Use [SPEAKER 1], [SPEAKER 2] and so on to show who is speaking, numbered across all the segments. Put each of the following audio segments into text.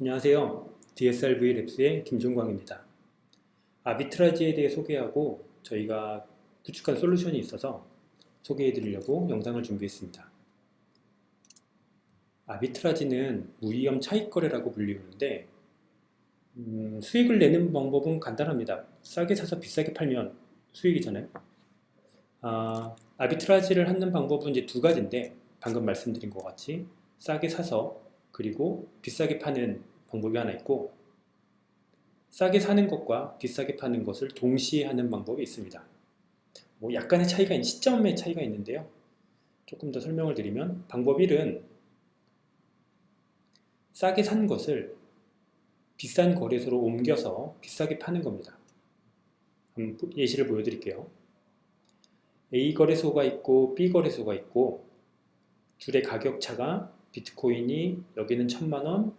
[SPEAKER 1] 안녕하세요. DSRV 랩스의 김종광입니다. 아비트라지에 대해 소개하고 저희가 구축한 솔루션이 있어서 소개해 드리려고 영상을 준비했습니다. 아비트라지는 무위험 차익거래라고 불리우는데 음, 수익을 내는 방법은 간단합니다. 싸게 사서 비싸게 팔면 수익이잖아요. 아, 아비트라지를 하는 방법은 이제 두 가지인데 방금 말씀드린 것 같이 싸게 사서 그리고 비싸게 파는 방법이 하나 있고 싸게 사는 것과 비싸게 파는 것을 동시에 하는 방법이 있습니다. 뭐 약간의 차이가 시점의 차이가 있는데요. 조금 더 설명을 드리면 방법 1은 싸게 산 것을 비싼 거래소로 옮겨서 비싸게 파는 겁니다. 예시를 보여드릴게요. A 거래소가 있고 B 거래소가 있고 둘의 가격 차가 비트코인이 여기는 천만 원,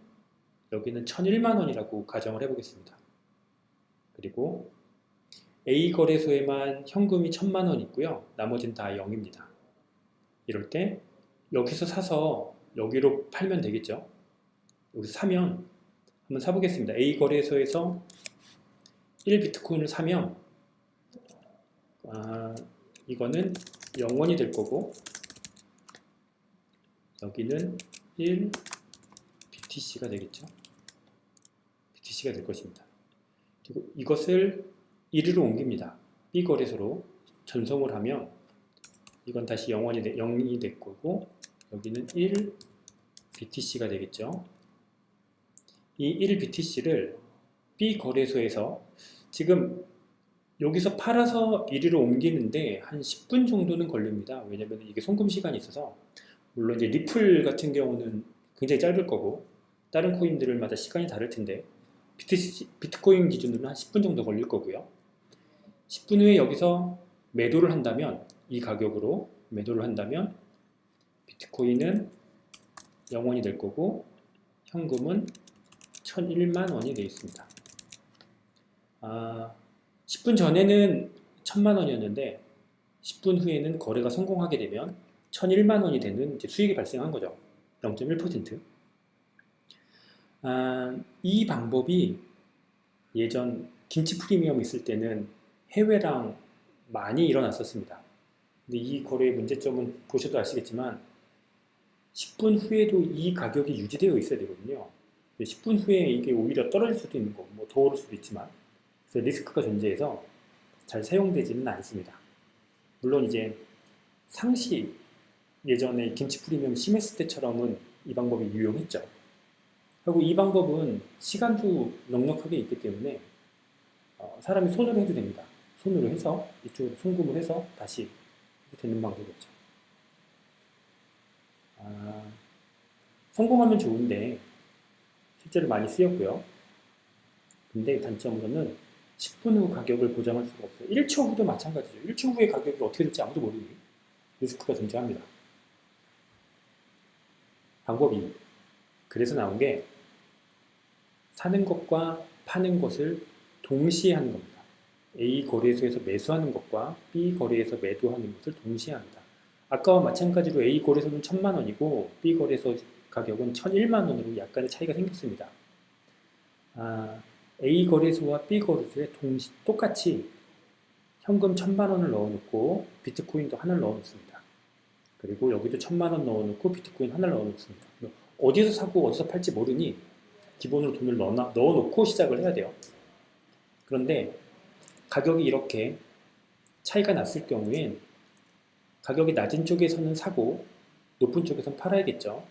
[SPEAKER 1] 여기는 천일만 원이라고 가정을 해보겠습니다. 그리고 A 거래소에만 현금이 천만 원 있고요. 나머지는 다 0입니다. 이럴 때 여기서 사서 여기로 팔면 되겠죠. 여기서 사면 한번 사보겠습니다. A 거래소에서 1비트코인을 사면 아, 이거는 0원이 될 거고 여기는 1 BTC가 되겠죠. BTC가 될 것입니다. 그리고 이것을 1위로 옮깁니다. B 거래소로 전송을 하면 이건 다시 0원이 되, 0이 될 거고 여기는 1 BTC가 되겠죠. 이 1 BTC를 B 거래소에서 지금 여기서 팔아서 A로 옮기는데 한 10분 정도는 걸립니다. 왜냐면 이게 송금 시간이 있어서 물론 이제 리플 같은 경우는 굉장히 짧을 거고 다른 코인들마다 시간이 다를 텐데 비트, 비트 코인 기준으로는 한 10분 정도 걸릴 거고요. 10분 후에 여기서 매도를 한다면 이 가격으로 매도를 한다면 비트코인은 0원이 될 거고 현금은 1001만 원이 되어 있습니다. 아, 10분 전에는 1000만 원이었는데 10분 후에는 거래가 성공하게 되면 1001만 원이 되는 수익이 발생한 거죠. 0.1% 아, 이 방법이 예전 김치 프리미엄 있을 때는 해외랑 많이 일어났었습니다. 근데 이 거래의 문제점은 보셔도 아시겠지만 10분 후에도 이 가격이 유지되어 있어야 되거든요. 10분 후에 이게 오히려 떨어질 수도 있는 거고 뭐 더 오를 수도 있지만 그래서 리스크가 존재해서 잘 사용되지는 않습니다. 물론 이제 상시 예전에 김치 프리미엄 심했을 때처럼은 이 방법이 유용했죠. 그리고 이 방법은 시간도 넉넉하게 있기 때문에 어, 사람이 손으로 해도 됩니다. 손으로 해서 이쪽으로 송금을 해서 다시 되는 방법이죠. 아, 성공하면 좋은데 실제로 많이 쓰였고요. 근데 단점으로는 10분 후 가격을 보장할 수가 없어요. 1초 후도 마찬가지죠. 1초 후의 가격이 어떻게 될지 아무도 모르니 리스크가 존재합니다. 방법이 그래서 나온 게 사는 것과 파는 것을 동시에 하는 겁니다. A 거래소에서 매수하는 것과 B 거래에서 매도하는 것을 동시에 합니다. 아까와 마찬가지로 A 거래소는 1000만원이고 B 거래소 가격은 1001만원으로 약간의 차이가 생겼습니다. 아, A 거래소와 B 거래소에 동시, 똑같이 현금 1000만원을 넣어놓고 비트코인도 하나를 넣어놓습니다. 그리고 여기도 천만 원 넣어놓고 비트코인 하나를 넣어놓습니다. 어디서 사고 어디서 팔지 모르니 기본으로 돈을 넣어, 넣어놓고 시작을 해야 돼요. 그런데 가격이 이렇게 차이가 났을 경우엔 가격이 낮은 쪽에서는 사고 높은 쪽에서는 팔아야겠죠.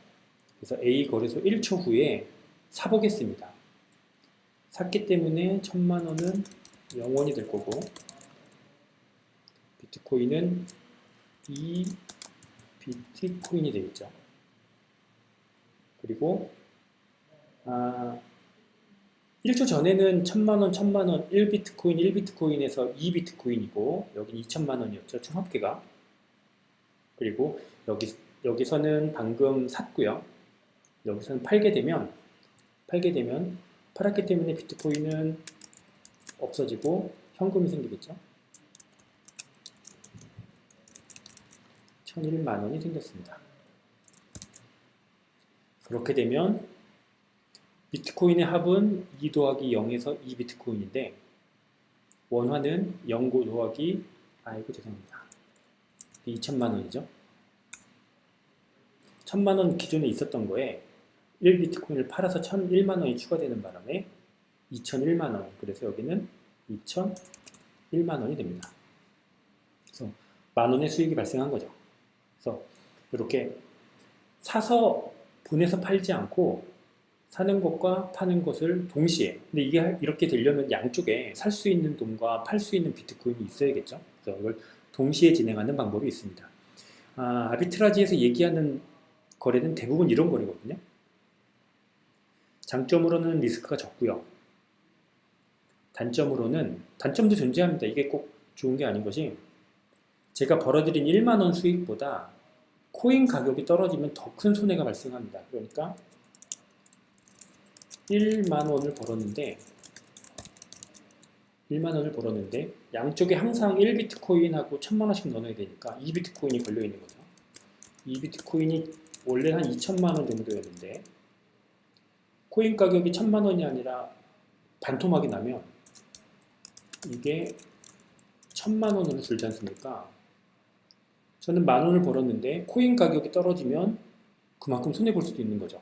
[SPEAKER 1] 그래서 A 거래소 1초 후에 사보겠습니다. 샀기 때문에 천만 원은 0원이 될 거고 비트코인은 2 비트코인이 되겠죠. 그리고 아, 1초 전에는 1000만원, 1000만원, 1비트코인, 1비트코인에서 2비트코인이고 여기는 2천만원이었죠. 총 합계가. 그리고 여기, 여기서는 방금 샀고요. 여기서는 팔게 되면 팔게 되면 팔았기 때문에 비트코인은 없어지고 현금이 생기겠죠. 1001만 원이 생겼습니다. 그렇게 되면 비트코인의 합은 2 더하기 0에서 2 비트코인인데 원화는 0 더하기 아이고 죄송합니다. 2천만 원이죠. 천만 원 기존에 있었던 거에 1 비트코인을 팔아서 1,001만 원이 추가되는 바람에 2,001만 원. 그래서 여기는 2,001만 원이 됩니다. 그래서 만 원의 수익이 발생한 거죠. 그래서 이렇게 사서 보내서 팔지 않고 사는 것과 파는 것을 동시에 근데 이게 이렇게 되려면 양쪽에 살 수 있는 돈과 팔 수 있는 비트코인이 있어야겠죠? 그래서 이걸 동시에 진행하는 방법이 있습니다. 아, 아비트라지에서 얘기하는 거래는 대부분 이런 거래거든요. 장점으로는 리스크가 적고요. 단점으로는 단점도 존재합니다. 이게 꼭 좋은 게 아닌 것이 제가 벌어들인 1만원 수익보다 코인 가격이 떨어지면 더 큰 손해가 발생합니다. 그러니까 1만원을 벌었는데 1만원을 벌었는데 양쪽에 항상 1비트코인하고 1000만원씩 넣어야 되니까 2비트코인이 걸려있는 거죠. 2비트코인이 원래 한 2천만원 정도였는데 코인 가격이 1000만원이 아니라 반토막이 나면 이게 1000만원으로 줄지 않습니까 저는 만 원을 벌었는데 코인 가격이 떨어지면 그만큼 손해볼 수도 있는 거죠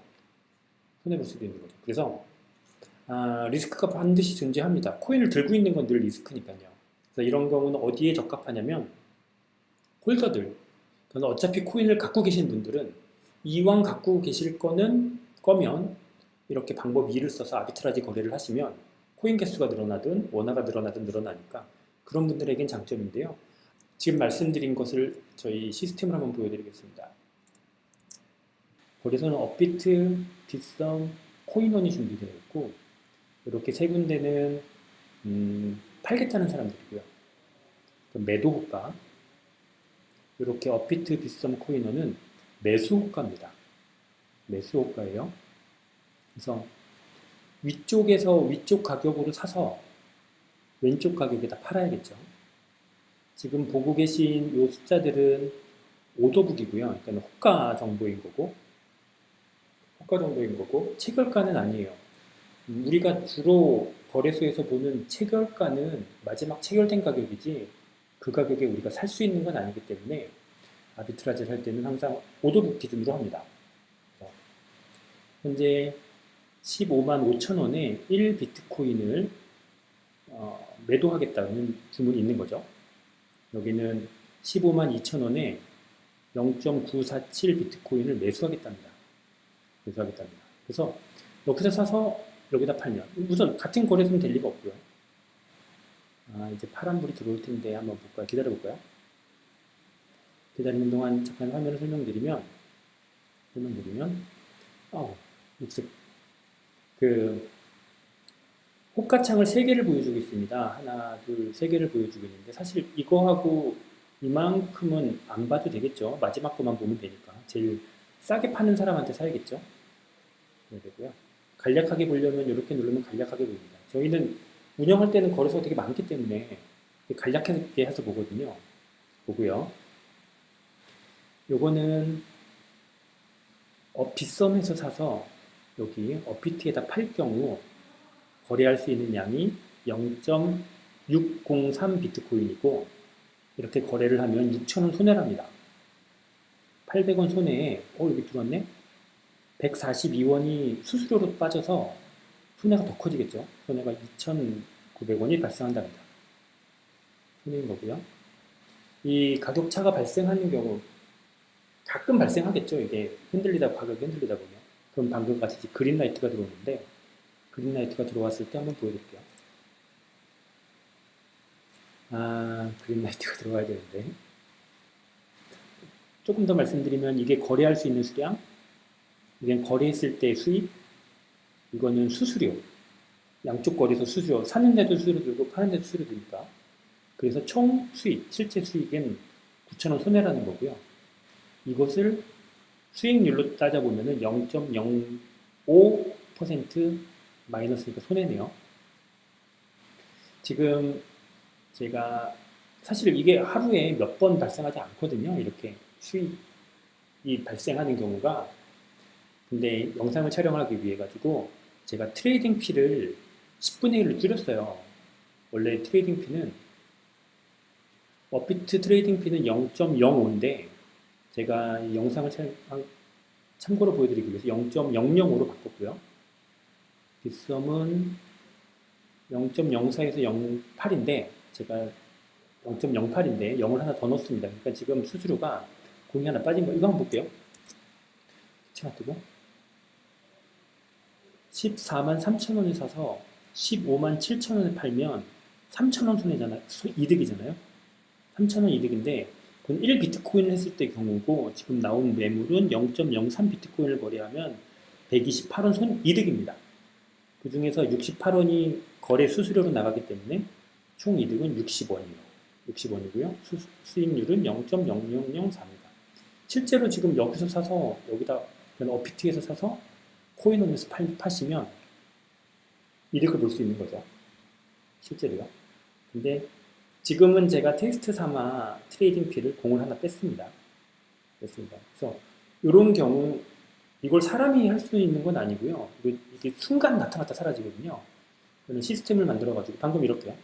[SPEAKER 1] 손해볼 수도 있는 거죠. 그래서 아, 리스크가 반드시 존재합니다. 코인을 들고 있는 건 늘 리스크니까요. 그래서 이런 경우는 어디에 적합하냐면 홀더들. 저는 어차피 코인을 갖고 계신 분들은 이왕 갖고 계실 거는 거면 이렇게 방법 2를 써서 아비트라지 거래를 하시면 코인 개수가 늘어나든 원화가 늘어나든 늘어나니까 그런 분들에겐 장점인데요. 지금 말씀드린 것을 저희 시스템을 한번 보여드리겠습니다. 거기서는 업비트, 빗썸, 코인원이 준비되어 있고 이렇게 세 군데는 음, 팔겠다는 사람들이고요. 매도 호가 이렇게 업비트, 빗썸, 코인원은 매수 호가입니다. 매수 호가예요. 그래서 위쪽에서 위쪽 가격으로 사서 왼쪽 가격에다 팔아야겠죠. 지금 보고 계신 이 숫자들은 오더북이고요. 그러니까 호가 정보인 거고 호가 정도인 거고 체결가는 아니에요. 우리가 주로 거래소에서 보는 체결가는 마지막 체결된 가격이지 그 가격에 우리가 살 수 있는 건 아니기 때문에 아비트라지를 할 때는 항상 오더북 기준으로 합니다. 현재 15만 5천 원에 1 비트코인을 어, 매도하겠다는 주문이 있는 거죠. 여기는 15만 2천 원에 0.947 비트코인을 매수하겠답니다. 매수하겠답니다. 그래서 여기서 사서 여기다 팔면 우선 같은 거래소는 될 리가 없고요. 아, 이제 파란불이 들어올 텐데 한번 볼까요? 기다려 볼까요? 기다리는 동안 잠깐 화면을 설명드리면 설명드리면 어, 녹색 그 호가창을 세 개를 보여주고 있습니다. 하나, 둘, 세 개를 보여주고 있는데 사실 이거하고 이만큼은 안 봐도 되겠죠. 마지막 것만 보면 되니까. 제일 싸게 파는 사람한테 사야겠죠. 되고요. 간략하게 보려면 이렇게 누르면 간략하게 보입니다. 저희는 운영할 때는 거래소가 되게 많기 때문에 간략하게 해서 보거든요. 보고요. 요거는 어, 빗썸에서 사서 여기 어피트에다 팔 경우 거래할 수 있는 양이 0.603 비트코인이고 이렇게 거래를 하면 6천원 손해랍니다. 800원 손해에 어 여기 들어왔네? 142원이 수수료로 빠져서 손해가 더 커지겠죠. 손해가 2,900원이 발생한답니다. 손해인 거고요. 이 가격차가 발생하는 경우 가끔 발생하겠죠. 이게 흔들리다 가격이 흔들리다 보면 그럼 방금 같이 그린라이트가 들어오는데 그린라이트가 들어왔을 때 한번 보여드릴게요. 아 그린라이트가 들어와야 되는데 조금 더 말씀드리면 이게 거래할 수 있는 수량 이건 거래했을 때 수입, 이거는 수수료. 양쪽 거래소 수수료. 사는 데도 수수료 들고 파는 데도 수수료 들니까. 그래서 총 수익, 실제 수익은 9천원 손해라는 거고요. 이것을 수익률로 따져보면 0.05% 마이너스니까 손해네요. 지금 제가 사실 이게 하루에 몇 번 발생하지 않거든요. 이렇게 수익이 발생하는 경우가 근데 영상을 촬영하기 위해 가지고 제가 trading fee를 10분의 1로 줄였어요. 원래 trading fee는 업비트 trading fee는 0.05인데 제가 이 영상을 참, 참고로 보여드리기 위해서 0.005로 바꿨고요. 빗썸은 0.04에서 0.8인데 제가 0.08인데 0을 하나 더 넣습니다. 그러니까 지금 수수료가 공이 하나 빠진 거 이거 한번 볼게요. 체가 뜨고 14만 3천 원에 사서 15만 7천 원에 팔면 3천 원 손해잖아요. 수- 이득이잖아요. 3천 원 이득인데 그건 1 비트코인을 했을 때 경우고 지금 나온 매물은 0.03 비트코인을 거래하면 128원 손 이득입니다. 그 중에서 68원이 거래 수수료로 나가기 때문에 총 이득은 60원이에요. 60원이고요. 수, 익률은 0.0004입니다. 실제로 지금 여기서 사서 여기다 어피트에서 사서 코인홈에서 팔, 파시면 이득을 볼 수 있는 거죠. 실제로요. 근데 지금은 제가 테스트 삼아 trading fee를 공을 하나 뺐습니다. 뺐습니다. 그래서 이런 경우 이걸 사람이 할 수 있는 건 아니고요. 이게, 순간 나타났다 사라지거든요. 저는 시스템을 만들어가지고 방금 이렇게요.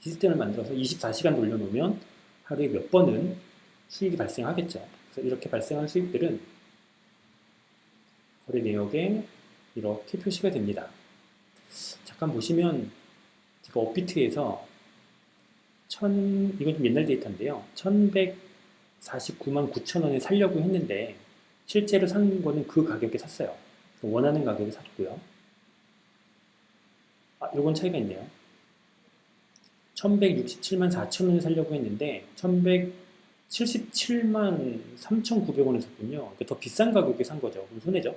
[SPEAKER 1] 시스템을 만들어서 24시간 돌려놓으면 하루에 몇 번은 수익이 발생하겠죠. 그래서 이렇게 발생한 수익들은 거래 내역에 이렇게 표시가 됩니다. 잠깐 보시면 제가 업비트에서 천 이건 좀 옛날 데이터인데요. 1149만 9천 원에 살려고 했는데 실제로 산 거는 그 가격에 샀어요. 원하는 가격에 샀고요. 아, 요건 차이가 있네요. 1167만 4천 원에 살려고 했는데 1177만 3,900원에 샀군요. 그러니까 더 비싼 가격에 산 거죠. 그럼 손해죠.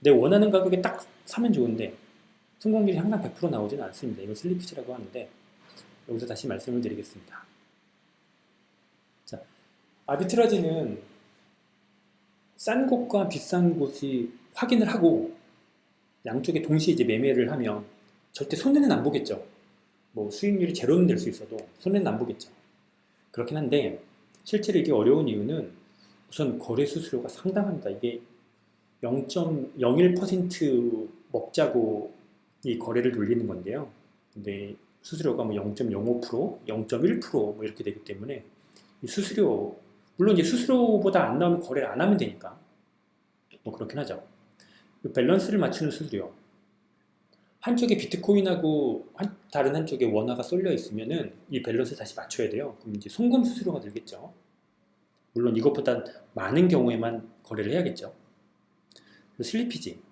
[SPEAKER 1] 내 원하는 가격에 딱 사면 좋은데 성공률이 항상 100% 나오지는 않습니다. 이걸 슬리피지라고 하는데 여기서 다시 말씀을 드리겠습니다. 자, 아비트라지는 싼 곳과 비싼 곳이 확인을 하고 양쪽에 동시에 이제 매매를 하면 절대 손해는 안 보겠죠. 뭐 수익률이 제로는 될 수 있어도 손해는 안 보겠죠. 그렇긴 한데 실제로 이게 어려운 이유는 우선 거래 수수료가 상당합니다. 이게 0.01% 먹자고 이 거래를 돌리는 건데요. 근데 수수료가 뭐 0.05%, 0.1%뭐 이렇게 되기 때문에 이 수수료 물론 이제 수수료보다 안 나오면 거래를 안 하면 되니까 뭐 그렇긴 하죠. 그 밸런스를 맞추는 수수료 한쪽에 비트코인하고 한- 다른 한쪽에 원화가 쏠려 있으면은 이 밸런스 다시 맞춰야 돼요. 그럼 이제 송금 수수료가 들겠죠. 물론 이것보다 많은 경우에만 거래를 해야겠죠. 슬리피지.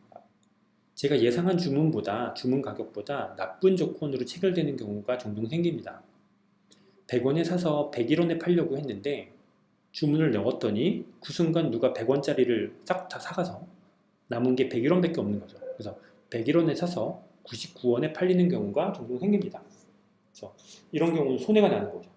[SPEAKER 1] 제가 예상한 주문보다 주문 가격보다 나쁜 조건으로 체결되는 경우가 종종 생깁니다. 100원에 사서 101원에 팔려고 했는데 주문을 넣었더니 그 순간 누가 100원짜리를 싹 다 사가서 남은 게 101원 밖에 없는 거죠. 그래서 101원에 사서 99원에 팔리는 경우가 종종 생깁니다. 그래서 이런 경우는 손해가 나는 거죠.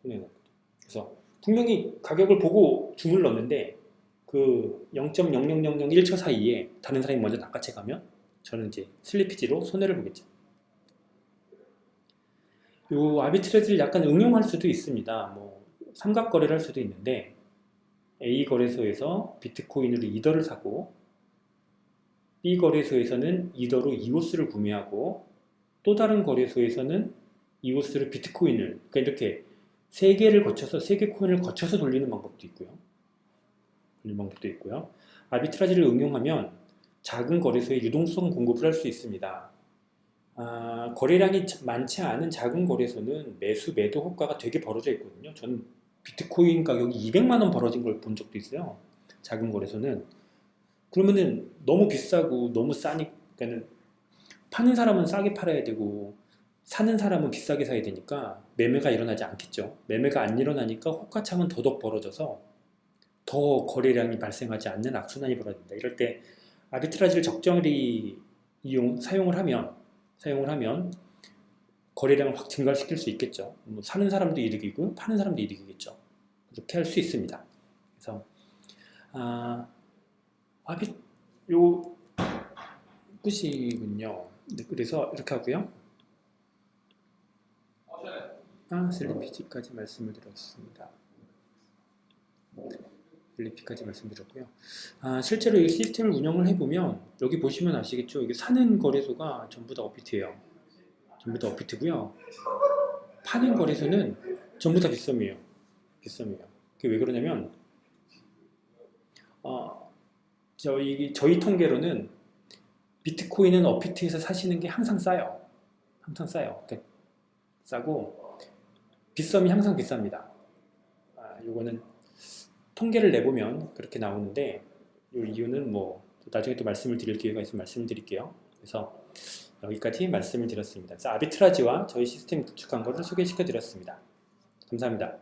[SPEAKER 1] 손해가 나는 거죠. 그래서 분명히 가격을 보고 주문을 넣었는데 그 0.00001초 사이에 다른 사람이 먼저 낚아채 가면 저는 이제 슬리피지로 손해를 보겠죠. 요 아비트레이드를 약간 응용할 수도 있습니다. 뭐 삼각 거래를 할 수도 있는데 A 거래소에서 비트코인으로 이더를 사고 B 거래소에서는 이더로 이오스를 구매하고 또 다른 거래소에서는 이오스를 비트코인을 그러니까 이렇게 세 개를 거쳐서 세 개 코인을 거쳐서 돌리는 방법도 있고요. 돌리는 방법도 있고요. 아비트라지를 응용하면 작은 거래소에 유동성 공급을 할 수 있습니다. 아, 거래량이 자- 많지 않은 작은 거래소는 매수 매도 효과가 되게 벌어져 있거든요. 저는 비트코인 가격이 200만 원 벌어진 걸 본 적도 있어요. 작은 거래소는 그러면은 너무 비싸고 너무 싸니까는 파는 사람은 싸게 팔아야 되고 사는 사람은 비싸게 사야 되니까 매매가 일어나지 않겠죠. 매매가 안 일어나니까 호가창은 더더욱 벌어져서 더 거래량이 발생하지 않는 악순환이 벌어진다. 이럴 때 아비트라지를 적절히 이용 사용을 하면 사용을 하면 거래량을 확 증가시킬 수 있겠죠. 뭐 사는 사람도 이득이고 파는 사람도 이득이겠죠. 그렇게 할 수 있습니다. 그래서 아, 아비 요 끝이군요. 네, 그래서 이렇게 하고요. 아, 슬리피지까지 말씀을 드렸습니다. 블리피까지 말씀드렸고요. 아, 실제로 이 시스템을 운영을 해보면 여기 보시면 아시겠죠? 이게 사는 거래소가 전부 다 업비트예요. 전부 다 업비트고요. 파는 거래소는 전부 다 빗썸이에요. 빗썸이에요. 그게 왜 그러냐면 어, 저희 저희 통계로는 비트코인은 업비트에서 사시는 게 항상 싸요. 항상 싸요. 그러니까 싸고 빗썸이 항상 비쌉니다. 아, 요거는 통계를 내보면 그렇게 나오는데 이 이유는 뭐 나중에 또 말씀을 드릴 기회가 있으면 말씀을 드릴게요. 그래서 여기까지 말씀을 드렸습니다. 그래서 아비트라지와 저희 시스템 구축한 것을 소개시켜 드렸습니다. 감사합니다.